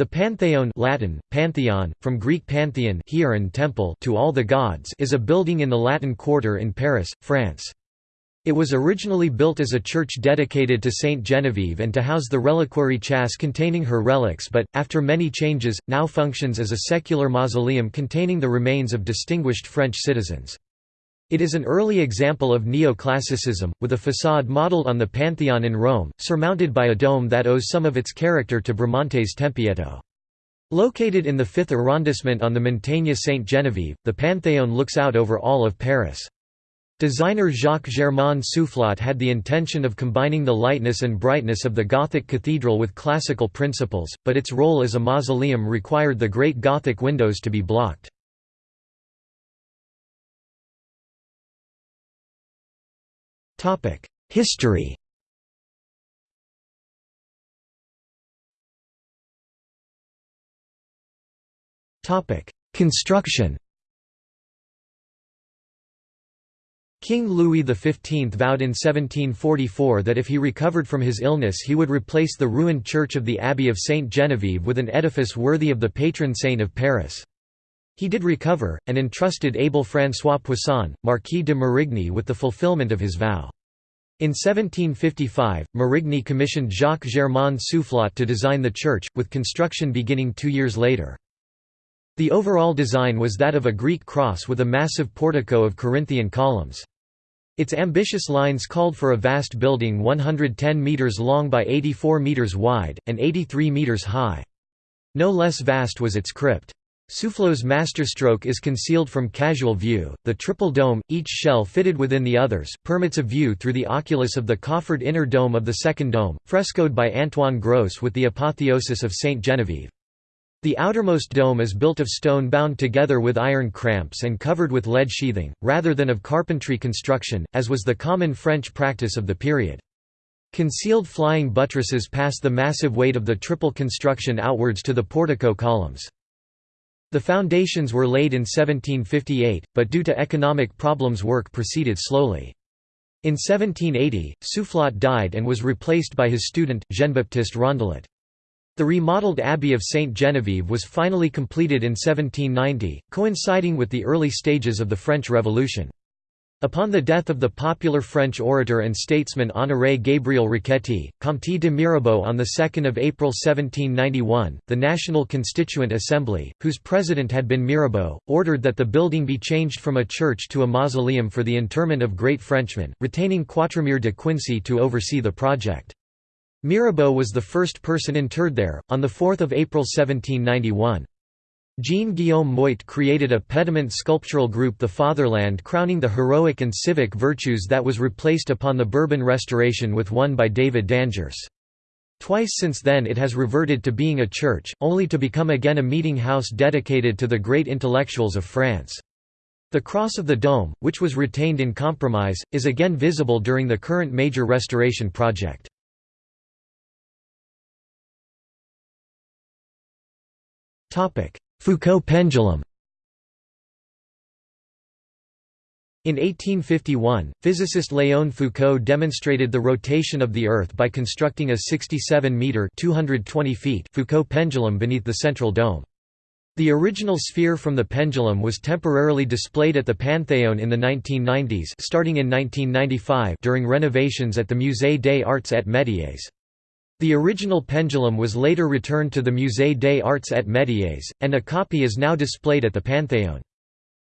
The Pantheon Latin, Pantheon, from Greek pantheon temple to all the gods is a building in the Latin Quarter in Paris, France. It was originally built as a church dedicated to Saint Genevieve and to house the reliquary châsse containing her relics but, after many changes, now functions as a secular mausoleum containing the remains of distinguished French citizens. It is an early example of neoclassicism, with a façade modelled on the Pantheon in Rome, surmounted by a dome that owes some of its character to Bramante's Tempietto. Located in the 5th arrondissement on the Montagne Sainte-Geneviève, the Panthéon looks out over all of Paris. Designer Jacques-Germain Soufflot had the intention of combining the lightness and brightness of the Gothic cathedral with classical principles, but its role as a mausoleum required the great Gothic windows to be blocked. History. Construction. King Louis XV vowed in 1744 that if he recovered from his illness he would replace the ruined church of the Abbey of Sainte Geneviève with an edifice worthy of the patron saint of Paris. He did recover, and entrusted Abel François Poisson, Marquis de Marigny with the fulfilment of his vow. In 1755, Marigny commissioned Jacques-Germain Soufflot to design the church, with construction beginning two years later. The overall design was that of a Greek cross with a massive portico of Corinthian columns. Its ambitious lines called for a vast building 110 metres long by 84 metres wide, and 83 metres high. No less vast was its crypt. Soufflot's masterstroke is concealed from casual view. The triple dome, each shell fitted within the others, permits a view through the oculus of the coffered inner dome of the second dome, frescoed by Antoine Gros with the apotheosis of Saint Genevieve. The outermost dome is built of stone bound together with iron cramps and covered with lead sheathing, rather than of carpentry construction, as was the common French practice of the period. Concealed flying buttresses pass the massive weight of the triple construction outwards to the portico columns. The foundations were laid in 1758, but due to economic problems work proceeded slowly. In 1780, Soufflot died and was replaced by his student, Jean-Baptiste Rondelet. The remodeled Abbey of Sainte Genevieve was finally completed in 1790, coinciding with the early stages of the French Revolution. Upon the death of the popular French orator and statesman Honoré Gabriel Riquetti, Comte de Mirabeau on 2 April 1791, the National Constituent Assembly, whose president had been Mirabeau, ordered that the building be changed from a church to a mausoleum for the interment of great Frenchmen, retaining Quatremère de Quincy to oversee the project. Mirabeau was the first person interred there, on 4 April 1791. Jean-Guillaume Moitte created a pediment sculptural group The Fatherland crowning the heroic and civic virtues that was replaced upon the Bourbon Restoration with one by David D'Angers. Twice since then it has reverted to being a church, only to become again a meeting house dedicated to the great intellectuals of France. The cross of the dome, which was retained in compromise, is again visible during the current major restoration project. Foucault pendulum In 1851, physicist Léon Foucault demonstrated the rotation of the Earth by constructing a 67-metre Foucault pendulum beneath the central dome. The original sphere from the pendulum was temporarily displayed at the Panthéon in the 1990s starting in 1995 during renovations at the Musée des Arts et Métiers. The original pendulum was later returned to the Musée des Arts et Métiers, and a copy is now displayed at the Panthéon.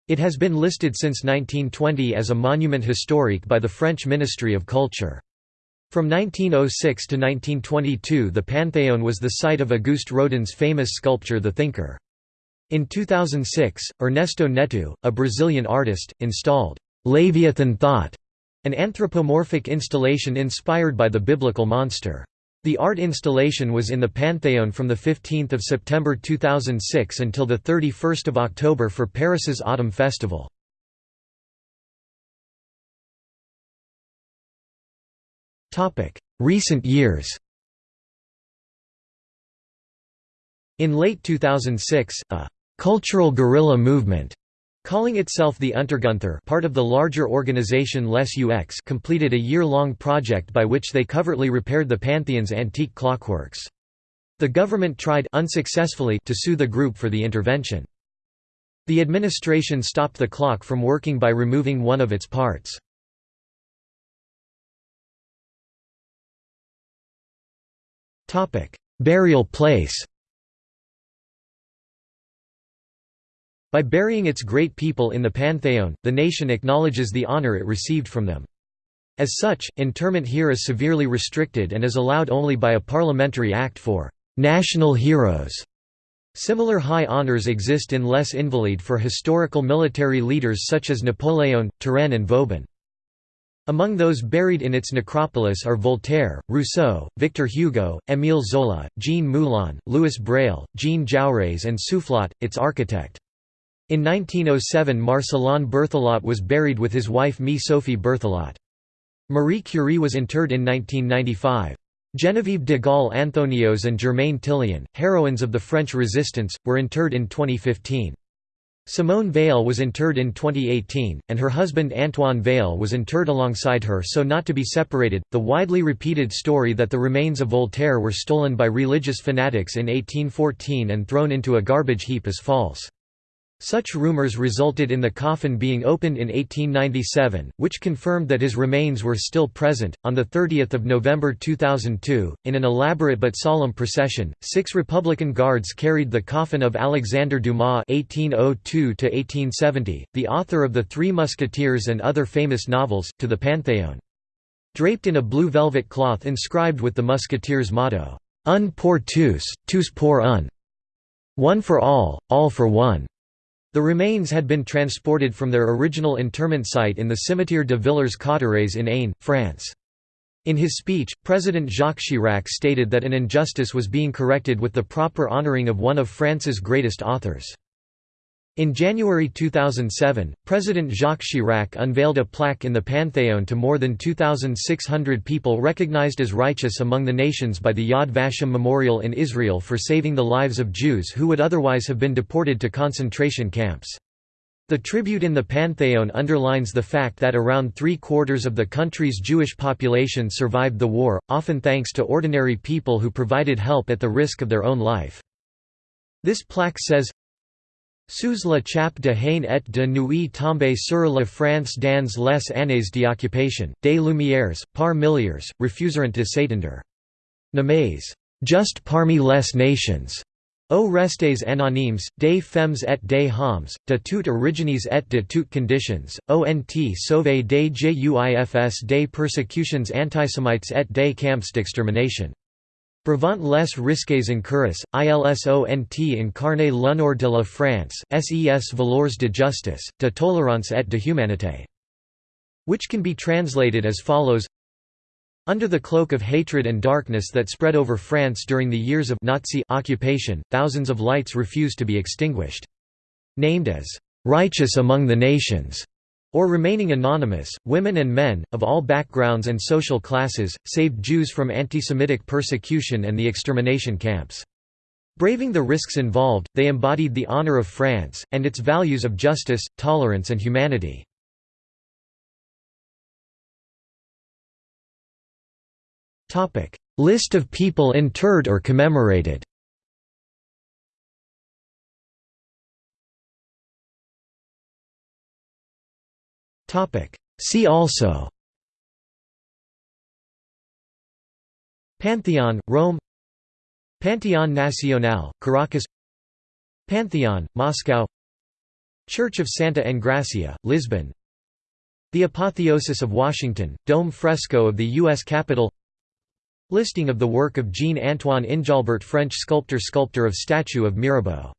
It has been listed since 1920 as a monument historique by the French Ministry of Culture. From 1906 to 1922 the Panthéon was the site of Auguste Rodin's famous sculpture The Thinker. In 2006, Ernesto Neto, a Brazilian artist, installed Leviathan Thought, an anthropomorphic installation inspired by the biblical monster. The art installation was in the Panthéon from 15 September 2006 until 31 October for Paris's Autumn Festival. Recent years In late 2006, a «cultural guerrilla movement» Calling itself the Untergunther part of the larger organization Les UX completed a year-long project by which they covertly repaired the Pantheon's antique clockworks. The government tried unsuccessfully to sue the group for the intervention. The administration stopped the clock from working by removing one of its parts. Burial place By burying its great people in the Pantheon, the nation acknowledges the honor it received from them. As such, interment here is severely restricted and is allowed only by a parliamentary act for «national heroes». Similar high honors exist in Les Invalides for historical military leaders such as Napoleon, Turenne and Vauban. Among those buried in its necropolis are Voltaire, Rousseau, Victor Hugo, Émile Zola, Jean Moulin, Louis Braille, Jean Jaurès and Soufflot, its architect. In 1907 Marcellin Berthelot was buried with his wife Mie Sophie Berthelot. Marie Curie was interred in 1995. Geneviève de Gaulle Anthonioz and Germaine Tillion, heroines of the French Resistance, were interred in 2015. Simone Veil was interred in 2018, and her husband Antoine Veil was interred alongside her so not to be separated. The widely repeated story that the remains of Voltaire were stolen by religious fanatics in 1814 and thrown into a garbage heap is false. Such rumors resulted in the coffin being opened in 1897, which confirmed that his remains were still present. On the 30th of November 2002, in an elaborate but solemn procession, six Republican guards carried the coffin of Alexandre Dumas (1802–1870), the author of the Three Musketeers and other famous novels, to the Pantheon. Draped in a blue velvet cloth inscribed with the Musketeers' motto, "Un pour tous, tous pour un", one for all, all for one. The remains had been transported from their original interment site in the Cimetière de Villers-Cotterêts in Aisne, France. In his speech, President Jacques Chirac stated that an injustice was being corrected with the proper honoring of one of France's greatest authors. In January 2007, President Jacques Chirac unveiled a plaque in the Pantheon to more than 2,600 people recognized as righteous among the nations by the Yad Vashem Memorial in Israel for saving the lives of Jews who would otherwise have been deported to concentration camps. The tribute in the Pantheon underlines the fact that around three-quarters of the country's Jewish population survived the war, often thanks to ordinary people who provided help at the risk of their own life. This plaque says, Sous la chape de haine et de nuit tombée sur la France dans les années d'occupation, des Lumières, par milliers, refuseront de s'étendre. Nommés, juste parmi les nations. O restes anonymes, des femmes et des hommes, de toutes origines et de toutes conditions, ont sauvé des juifs des persécutions antisémites et des camps d'extermination. Brevant les risques incurrus, ilsont incarne l'honneur de la France, ses valeurs de justice, de tolérance et de humanité. Which can be translated as follows Under the cloak of hatred and darkness that spread over France during the years of Nazi occupation, thousands of lights refused to be extinguished. Named as righteous among the nations, or remaining anonymous, women and men, of all backgrounds and social classes, saved Jews from anti-Semitic persecution and the extermination camps. Braving the risks involved, they embodied the honor of France, and its values of justice, tolerance and humanity. List of people interred or commemorated See also. Pantheon, Rome. Pantheon Nacional, Caracas. Pantheon, Moscow. Church of Santa Engracia, Lisbon. The Apotheosis of Washington, dome fresco of the U.S. Capitol. Listing of the work of Jean-Antoine Injalbert French sculptor Sculptor of statue of Mirabeau